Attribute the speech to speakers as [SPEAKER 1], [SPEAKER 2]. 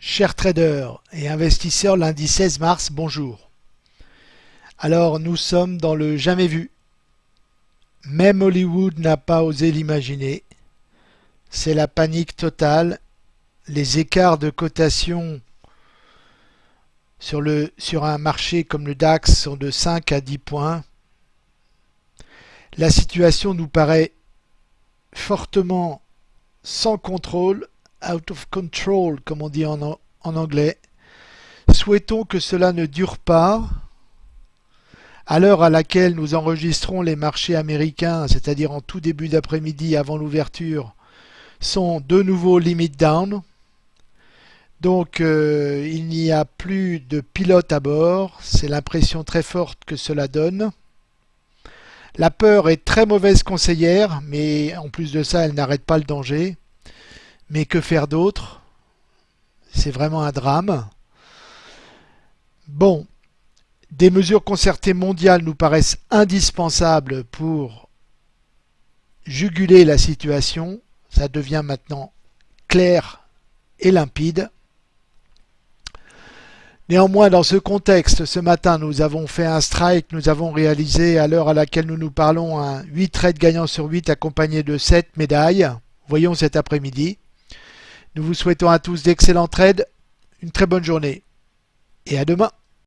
[SPEAKER 1] Chers traders et investisseurs, lundi 16 mars, bonjour. Alors nous sommes dans le jamais vu. Même Hollywood n'a pas osé l'imaginer. C'est la panique totale. Les écarts de cotation sur, un marché comme le DAX sont de 5 à 10 points. La situation nous paraît fortement sans contrôle out of control, comme on dit en, anglais. Souhaitons que cela ne dure pas. À l'heure à laquelle nous enregistrons les marchés américains, c'est-à-dire en tout début d'après-midi avant l'ouverture, sont de nouveau limit down. Donc euh, il n'y a plus de pilote à bord, c'est l'impression très forte que cela donne. La peur est très mauvaise conseillère, mais en plus de ça, elle n'arrête pas le danger. Mais que faire d'autre? C'est vraiment un drame. Bon, des mesures concertées mondiales nous paraissent indispensables pour juguler la situation. Ça devient maintenant clair et limpide. Néanmoins, dans ce contexte, ce matin, nous avons fait un strike, nous avons réalisé, à l'heure à laquelle nous nous parlons, un 8 trades gagnants sur 8 accompagné de 7 médailles. Voyons cet après-midi. Nous vous souhaitons à tous d'excellents trades, une très bonne journée et à demain.